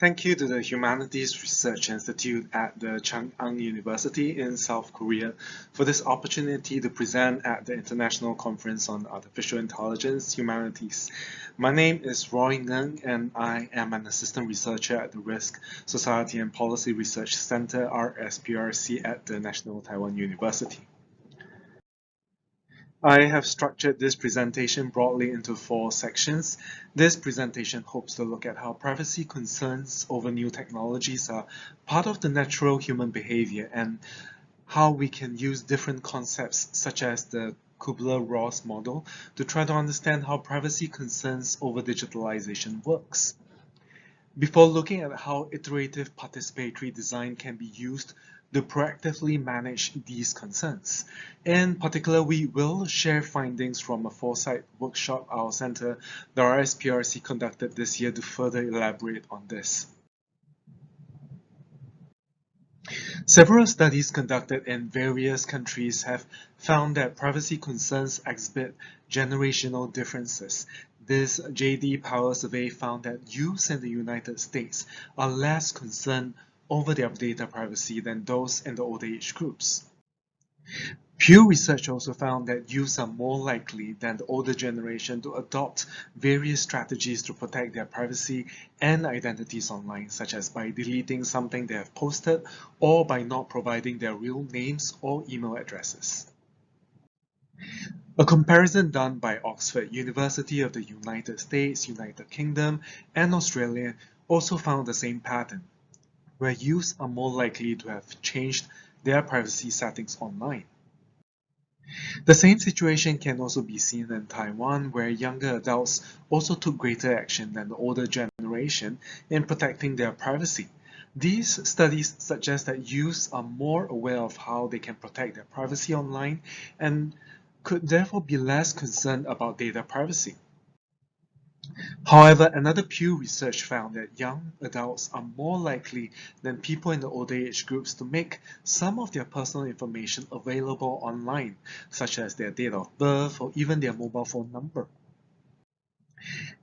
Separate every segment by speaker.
Speaker 1: Thank you to the Humanities Research Institute at the Chung-Ang University in South Korea for this opportunity to present at the International Conference on Artificial Intelligence Humanities. My name is Roy Ngerng and I am an assistant researcher at the Risk, Society and Policy Research Center, RSPRC at the National Taiwan University. I have structured this presentation broadly into four sections. This presentation hopes to look at how privacy concerns over new technologies are part of the natural human behavior and how we can use different concepts such as the Kubler-Ross model to try to understand how privacy concerns over digitalization works. Before looking at how iterative participatory design can be used to proactively manage these concerns. In particular, we will share findings from a foresight workshop our center, the RSPRC, conducted this year to further elaborate on this. Several studies conducted in various countries have found that privacy concerns exhibit generational differences. This JD Power survey found that youths in the United States are less concerned over their data privacy than those in the older age groups. Pew Research also found that youths are more likely than the older generation to adopt various strategies to protect their privacy and identities online, such as by deleting something they have posted or by not providing their real names or email addresses. A comparison done by Oxford University of the United States, United Kingdom, and Australia also found the same pattern where youths are more likely to have changed their privacy settings online. The same situation can also be seen in Taiwan, where younger adults also took greater action than the older generation in protecting their privacy. These studies suggest that youths are more aware of how they can protect their privacy online and could therefore be less concerned about data privacy. However, another Pew research found that young adults are more likely than people in the older age groups to make some of their personal information available online, such as their date of birth or even their mobile phone number.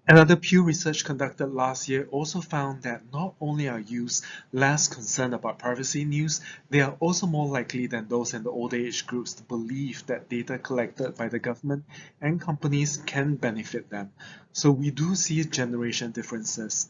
Speaker 1: Another Pew research conducted last year also found that not only are youths less concerned about privacy news, they are also more likely than those in the older age groups to believe that data collected by the government and companies can benefit them. So we do see generation differences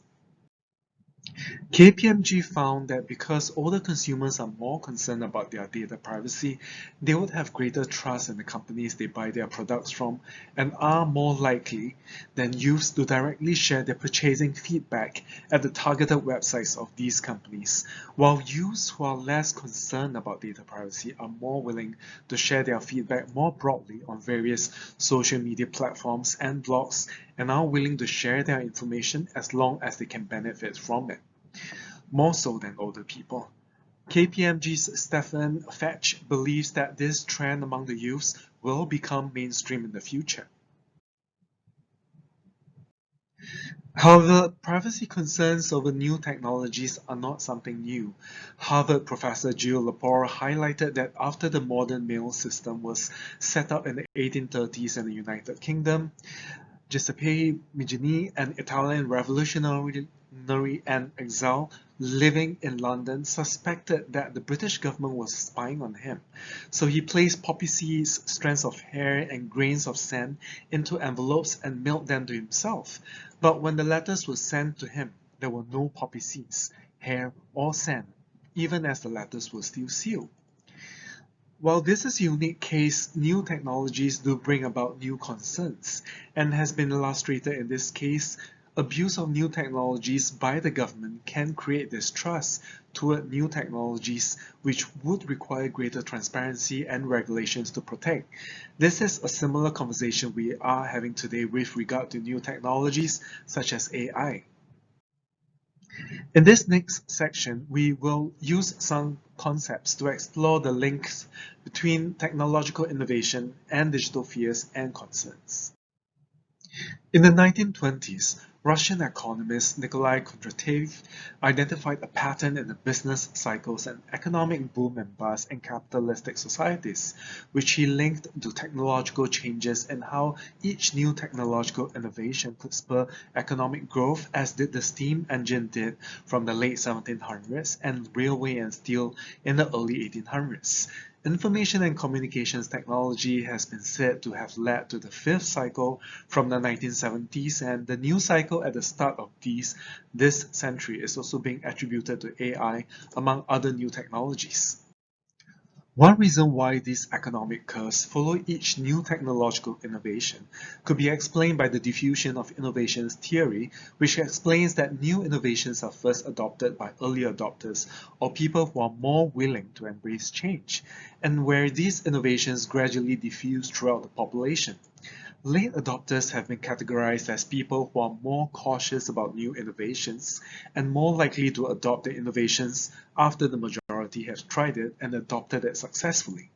Speaker 1: KPMG found that because older consumers are more concerned about their data privacy, they would have greater trust in the companies they buy their products from and are more likely than youths to directly share their purchasing feedback at the targeted websites of these companies, while youths who are less concerned about data privacy are more willing to share their feedback more broadly on various social media platforms and blogs and are willing to share their information as long as they can benefit from it, more so than older people. KPMG's Stefan Fetch believes that this trend among the youths will become mainstream in the future. However, privacy concerns over new technologies are not something new. Harvard professor Jill Lepore highlighted that after the modern mail system was set up in the 1830s in the United Kingdom, Giuseppe Mazzini, an Italian revolutionary and exile living in London, suspected that the British government was spying on him. So he placed poppy seeds, strands of hair, and grains of sand into envelopes and mailed them to himself. But when the letters were sent to him, there were no poppy seeds, hair, or sand, even as the letters were still sealed. While this is a unique case, new technologies do bring about new concerns, and has been illustrated in this case, abuse of new technologies by the government can create distrust toward new technologies which would require greater transparency and regulations to protect. This is a similar conversation we are having today with regard to new technologies such as AI. In this next section, we will use some concepts to explore the links between technological innovation and digital fears and concerns. In the 1920s, Russian economist Nikolai Kondratiev identified a pattern in the business cycles and economic boom and bust in capitalistic societies, which he linked to technological changes and how each new technological innovation could spur economic growth as did the steam engine did from the late 1700s and railway and steel in the early 1800s. Information and communications technology has been said to have led to the fifth cycle from the 1970s and the new cycle at the start of these this century is also being attributed to AI among other new technologies. One reason why these economic curves follow each new technological innovation could be explained by the diffusion of innovations theory, which explains that new innovations are first adopted by early adopters or people who are more willing to embrace change, and where these innovations gradually diffuse throughout the population. Late adopters have been categorized as people who are more cautious about new innovations and more likely to adopt the innovations after the majority has tried it and adopted it successfully.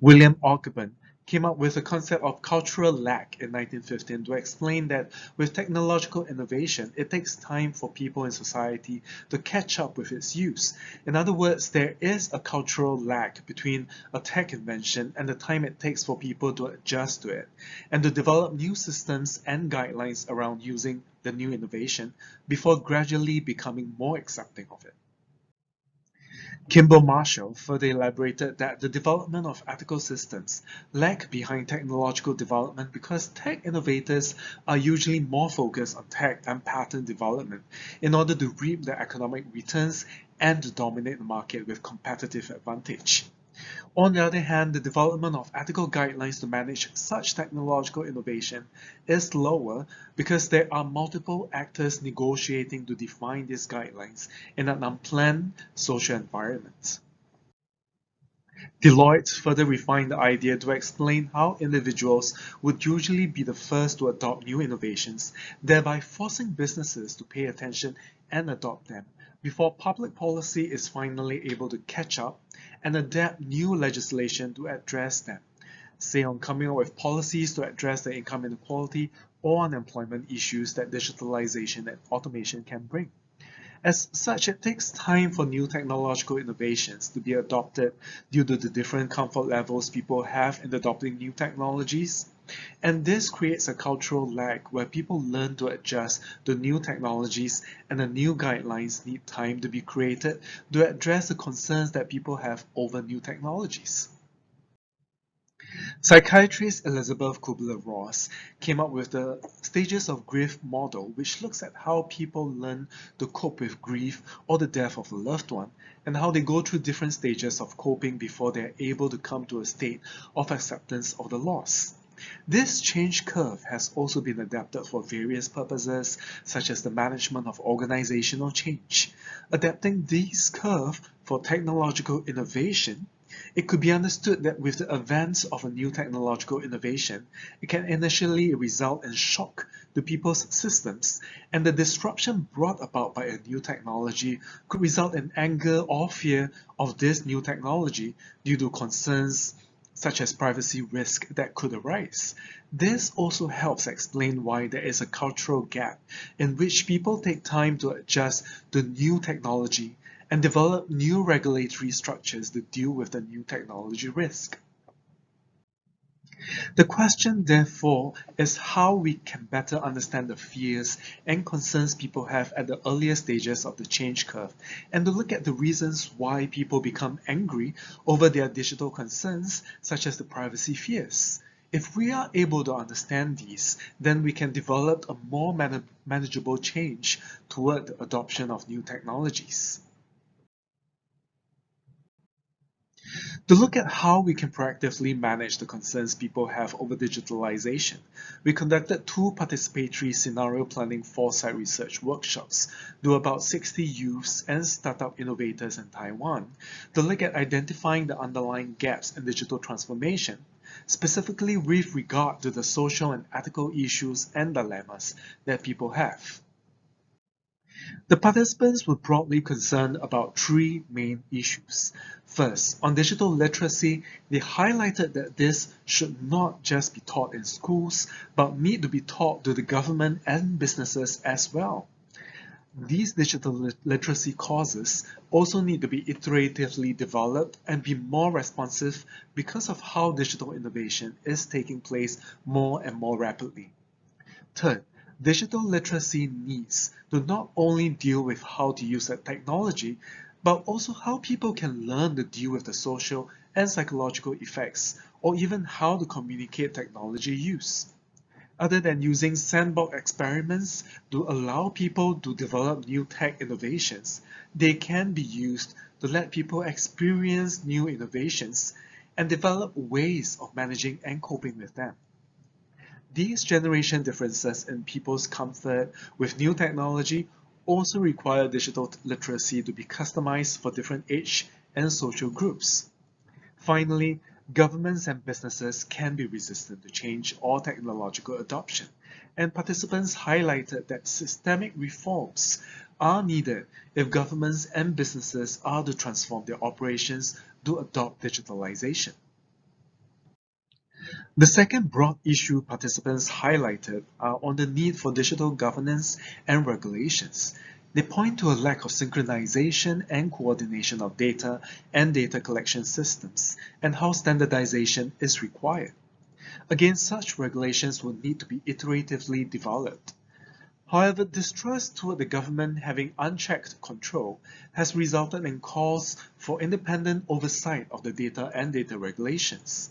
Speaker 1: William Ogburn came up with the concept of cultural lag in 1915 to explain that with technological innovation, it takes time for people in society to catch up with its use. In other words, there is a cultural lag between a tech invention and the time it takes for people to adjust to it, and to develop new systems and guidelines around using the new innovation before gradually becoming more accepting of it. Kimball Marshall further elaborated that the development of ethical systems lag behind technological development because tech innovators are usually more focused on tech and patent development in order to reap the economic returns and to dominate the market with competitive advantage. On the other hand, the development of ethical guidelines to manage such technological innovation is lower because there are multiple actors negotiating to define these guidelines in an unplanned social environment. Deloitte further refined the idea to explain how individuals would usually be the first to adopt new innovations, thereby forcing businesses to pay attention and adopt them before public policy is finally able to catch up and adapt new legislation to address them, say on coming up with policies to address the income inequality or unemployment issues that digitalization and automation can bring. As such, it takes time for new technological innovations to be adopted due to the different comfort levels people have in adopting new technologies. And this creates a cultural lag where people learn to adjust to new technologies and the new guidelines need time to be created to address the concerns that people have over new technologies. Psychiatrist Elisabeth Kubler-Ross came up with the stages of grief model, which looks at how people learn to cope with grief or the death of a loved one, and how they go through different stages of coping before they're able to come to a state of acceptance of the loss. This change curve has also been adapted for various purposes, such as the management of organizational change. Adapting this curve for technological innovation it could be understood that with the advance of a new technological innovation, it can initially result in shock to people's systems, and the disruption brought about by a new technology could result in anger or fear of this new technology due to concerns such as privacy risk that could arise. This also helps explain why there is a cultural gap in which people take time to adjust to new technology and develop new regulatory structures to deal with the new technology risk. The question, therefore, is how we can better understand the fears and concerns people have at the earlier stages of the change curve, and to look at the reasons why people become angry over their digital concerns, such as the privacy fears. If we are able to understand these, then we can develop a more man manageable change toward the adoption of new technologies. To look at how we can proactively manage the concerns people have over digitalization, we conducted two participatory scenario planning foresight research workshops to about 60 youths and startup innovators in Taiwan to look at identifying the underlying gaps in digital transformation, specifically with regard to the social and ethical issues and dilemmas that people have. The participants were broadly concerned about three main issues. First, on digital literacy, they highlighted that this should not just be taught in schools, but need to be taught to the government and businesses as well. These digital literacy courses also need to be iteratively developed and be more responsive because of how digital innovation is taking place more and more rapidly. Third, digital literacy needs to not only deal with how to use that technology, but also how people can learn to deal with the social and psychological effects, or even how to communicate technology use. Other than using sandbox experiments to allow people to develop new tech innovations, they can be used to let people experience new innovations and develop ways of managing and coping with them. These generation differences in people's comfort with new technology also require digital literacy to be customized for different age and social groups. Finally, governments and businesses can be resistant to change or technological adoption, and participants highlighted that systemic reforms are needed if governments and businesses are to transform their operations to adopt digitalization. The second broad issue participants highlighted are on the need for digital governance and regulations. They point to a lack of synchronization and coordination of data and data collection systems, and how standardization is required. Again, such regulations will need to be iteratively developed. However, distrust toward the government having unchecked control has resulted in calls for independent oversight of the data and data regulations.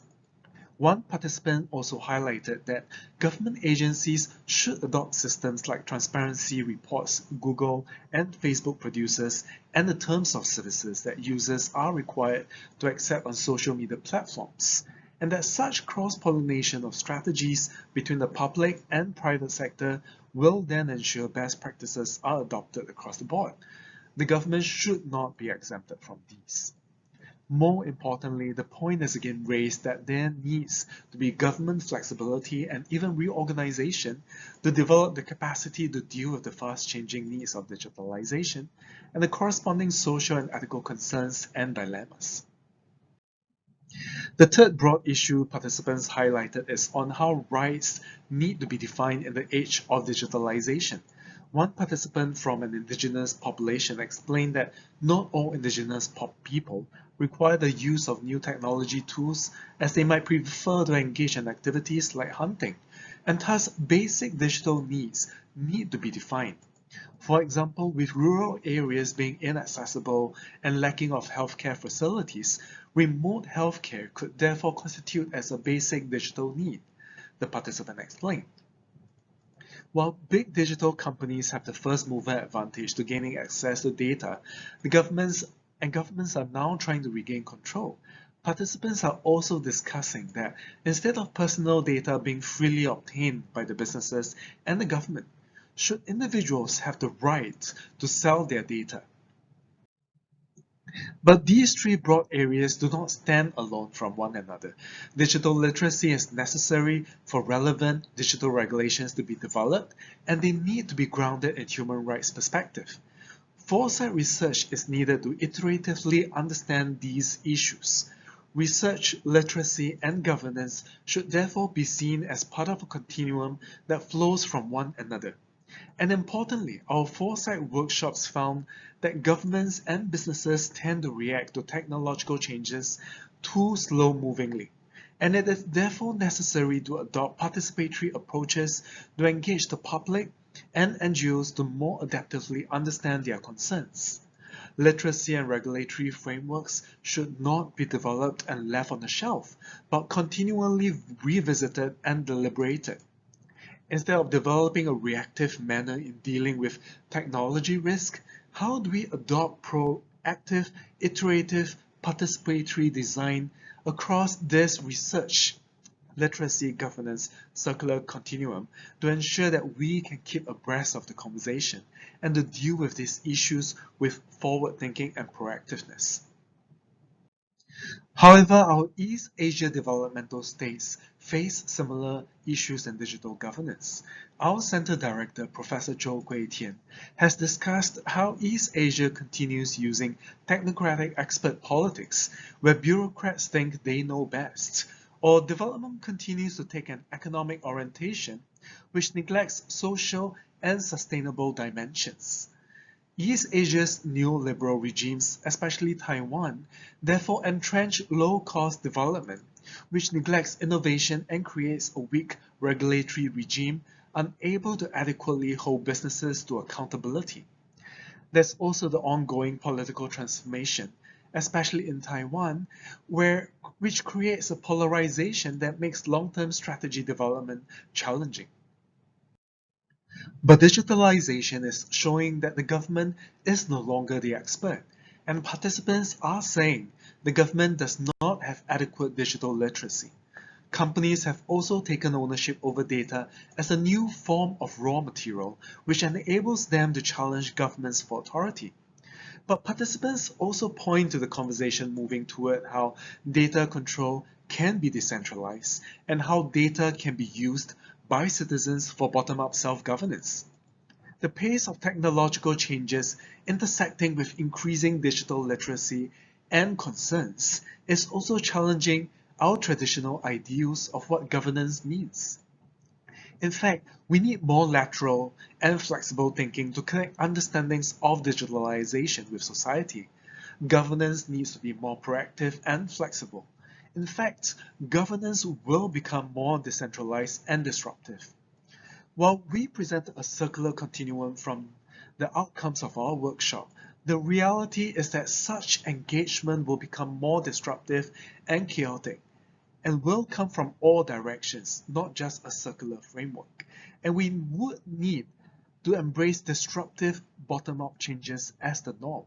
Speaker 1: One participant also highlighted that government agencies should adopt systems like transparency reports Google and Facebook produces and the terms of services that users are required to accept on social media platforms, and that such cross-pollination of strategies between the public and private sector will then ensure best practices are adopted across the board. The government should not be exempted from these. More importantly, the point is again raised that there needs to be government flexibility and even reorganization to develop the capacity to deal with the fast-changing needs of digitalization and the corresponding social and ethical concerns and dilemmas. The third broad issue participants highlighted is on how rights need to be defined in the age of digitalization. One participant from an indigenous population explained that not all indigenous people require the use of new technology tools as they might prefer to engage in activities like hunting, and thus basic digital needs need to be defined. For example, with rural areas being inaccessible and lacking of healthcare facilities, remote healthcare could therefore constitute as a basic digital need, the participant explained. While big digital companies have the first mover advantage to gaining access to data, the governments and governments are now trying to regain control. Participants are also discussing that instead of personal data being freely obtained by the businesses and the government, should individuals have the right to sell their data but these three broad areas do not stand alone from one another. Digital literacy is necessary for relevant digital regulations to be developed, and they need to be grounded in human rights perspective. Foresight research is needed to iteratively understand these issues. Research, literacy, and governance should therefore be seen as part of a continuum that flows from one another. And importantly, our foresight workshops found that governments and businesses tend to react to technological changes too slow-movingly, and it is therefore necessary to adopt participatory approaches to engage the public and NGOs to more adaptively understand their concerns. Literacy and regulatory frameworks should not be developed and left on the shelf, but continually revisited and deliberated. Instead of developing a reactive manner in dealing with technology risk, how do we adopt proactive, iterative, participatory design across this research, literacy, governance, circular continuum to ensure that we can keep abreast of the conversation and to deal with these issues with forward thinking and proactiveness? However, our East Asia developmental states face similar issues in digital governance. Our Center Director, Professor Zhou Guitian, has discussed how East Asia continues using technocratic expert politics, where bureaucrats think they know best, or development continues to take an economic orientation which neglects social and sustainable dimensions. East Asia's neoliberal regimes, especially Taiwan, therefore entrench low-cost development, which neglects innovation and creates a weak regulatory regime unable to adequately hold businesses to accountability. There's also the ongoing political transformation, especially in Taiwan, where which creates a polarization that makes long-term strategy development challenging. But digitalization is showing that the government is no longer the expert, and participants are saying the government does not have adequate digital literacy. Companies have also taken ownership over data as a new form of raw material, which enables them to challenge governments for authority. But participants also point to the conversation moving toward how data control can be decentralized and how data can be used by citizens for bottom-up self-governance. The pace of technological changes intersecting with increasing digital literacy and concerns is also challenging our traditional ideals of what governance means. In fact, we need more lateral and flexible thinking to connect understandings of digitalization with society. Governance needs to be more proactive and flexible in fact, governance will become more decentralized and disruptive. While we present a circular continuum from the outcomes of our workshop, the reality is that such engagement will become more disruptive and chaotic and will come from all directions, not just a circular framework. And we would need to embrace disruptive bottom-up changes as the norm.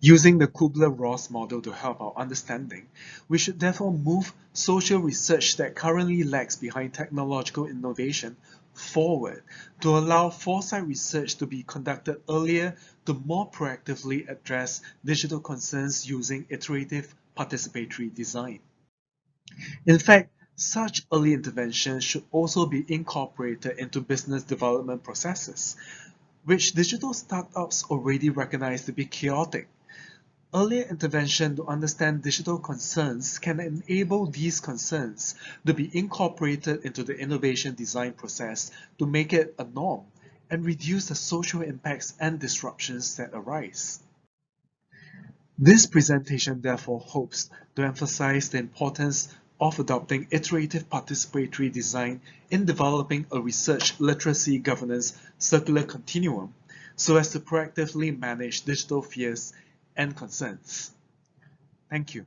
Speaker 1: Using the Kubler-Ross model to help our understanding, we should therefore move social research that currently lags behind technological innovation forward to allow foresight research to be conducted earlier to more proactively address digital concerns using iterative participatory design. In fact, such early intervention should also be incorporated into business development processes, which digital startups already recognize to be chaotic. Earlier intervention to understand digital concerns can enable these concerns to be incorporated into the innovation design process to make it a norm and reduce the social impacts and disruptions that arise. This presentation therefore hopes to emphasize the importance of adopting iterative participatory design in developing a research literacy governance circular continuum so as to proactively manage digital fears and concerns. Thank you.